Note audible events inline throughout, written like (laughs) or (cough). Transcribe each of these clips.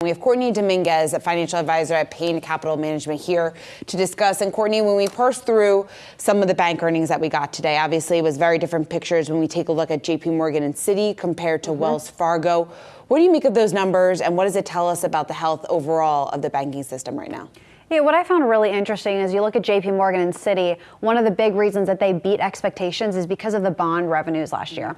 We have Courtney Dominguez, a financial advisor at Payne Capital Management, here to discuss. And Courtney, when we parse through some of the bank earnings that we got today, obviously it was very different pictures when we take a look at JP Morgan and Citi compared to mm-hmm. Wells Fargo. What do you make of those numbers and what does it tell us about the health overall of the banking system right now? Yeah, what I found really interesting is you look at JP Morgan and Citi, one of the big reasons that they beat expectations is because of the bond revenues last year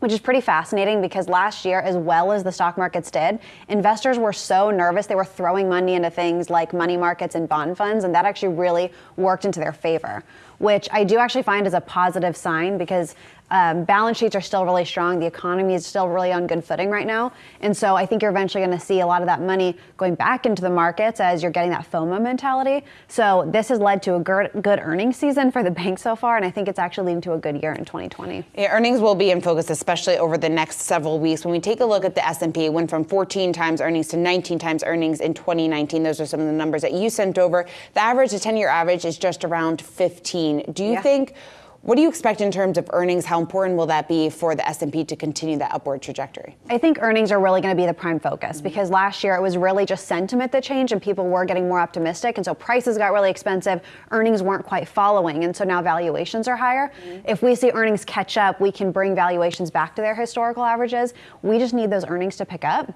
which is pretty fascinating because last year, as well as the stock markets did, investors were so nervous they were throwing money into things like money markets and bond funds, and that actually really worked into their favor, which I do actually find is a positive sign because um, balance sheets are still really strong. The economy is still really on good footing right now. And so I think you're eventually going to see a lot of that money going back into the markets as you're getting that FOMO mentality. So this has led to a good, good earnings season for the bank so far. And I think it's actually leading to a good year in 2020. Yeah, earnings will be in focus, especially over the next several weeks. When we take a look at the S&P, it went from 14 times earnings to 19 times earnings in 2019. Those are some of the numbers that you sent over. The average, the 10-year average is just around 15. Do you yeah. think what do you expect in terms of earnings? How important will that be for the S&P to continue that upward trajectory? I think earnings are really going to be the prime focus mm-hmm. because last year it was really just sentiment that changed and people were getting more optimistic and so prices got really expensive, earnings weren't quite following and so now valuations are higher. Mm-hmm. If we see earnings catch up, we can bring valuations back to their historical averages. We just need those earnings to pick up.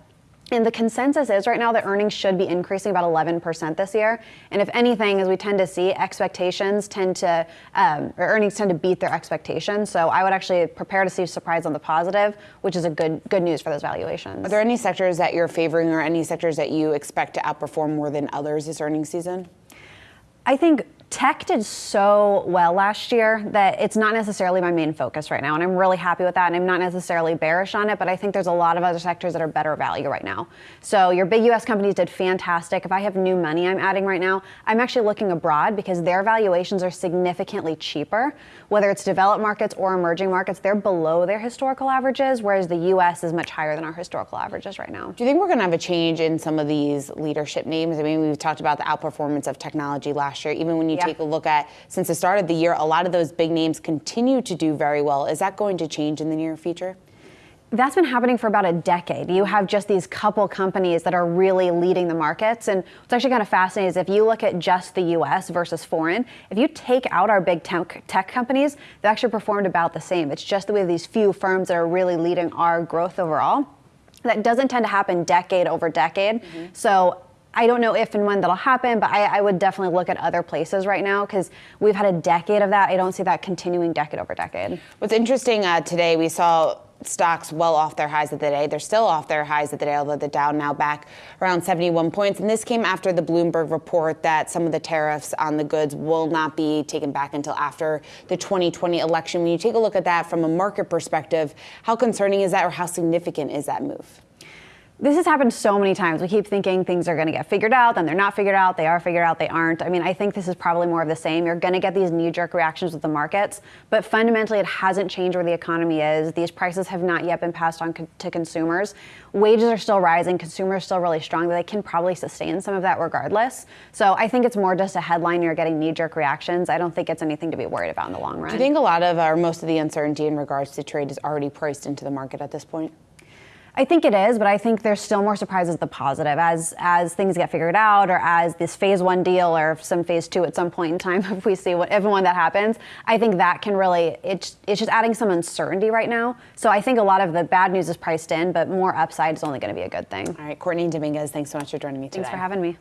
And the consensus is right now that earnings should be increasing about 11% this year. And if anything, as we tend to see, expectations tend to, um, or earnings tend to beat their expectations. So I would actually prepare to see surprise on the positive, which is a good good news for those valuations. Are there any sectors that you're favoring or any sectors that you expect to outperform more than others this earnings season? I think tech did so well last year that it's not necessarily my main focus right now. And I'm really happy with that. And I'm not necessarily bearish on it, but I think there's a lot of other sectors that are better value right now. So your big US companies did fantastic. If I have new money I'm adding right now, I'm actually looking abroad because their valuations are significantly cheaper. Whether it's developed markets or emerging markets, they're below their historical averages, whereas the US is much higher than our historical averages right now. Do you think we're going to have a change in some of these leadership names? I mean, we've talked about the outperformance of technology last year. Even when you yeah. take a look at since the start of the year, a lot of those big names continue to do very well. Is that going to change in the near future? That's been happening for about a decade. You have just these couple companies that are really leading the markets. And what's actually kind of fascinating is if you look at just the US versus foreign, if you take out our big tech, tech companies, they've actually performed about the same. It's just that we have these few firms that are really leading our growth overall. That doesn't tend to happen decade over decade. Mm-hmm. So I don't know if and when that'll happen, but I, I would definitely look at other places right now because we've had a decade of that. I don't see that continuing decade over decade. What's interesting uh, today, we saw stocks well off their highs of the day. They're still off their highs of the day, although the Dow now back around 71 points. And this came after the Bloomberg report that some of the tariffs on the goods will not be taken back until after the 2020 election. When you take a look at that from a market perspective, how concerning is that or how significant is that move? This has happened so many times. We keep thinking things are going to get figured out, then they're not figured out. They are figured out, they aren't. I mean, I think this is probably more of the same. You're going to get these knee jerk reactions with the markets, but fundamentally, it hasn't changed where the economy is. These prices have not yet been passed on co- to consumers. Wages are still rising, consumers are still really strong. They can probably sustain some of that regardless. So I think it's more just a headline. You're getting knee jerk reactions. I don't think it's anything to be worried about in the long run. Do you think a lot of, or most of the uncertainty in regards to trade is already priced into the market at this point? I think it is, but I think there's still more surprises the positive as as things get figured out or as this phase one deal or some phase two at some point in time (laughs) if we see what everyone that happens. I think that can really it's it's just adding some uncertainty right now. So I think a lot of the bad news is priced in, but more upside is only going to be a good thing. All right, Courtney Dominguez, thanks so much for joining me today. Thanks for having me.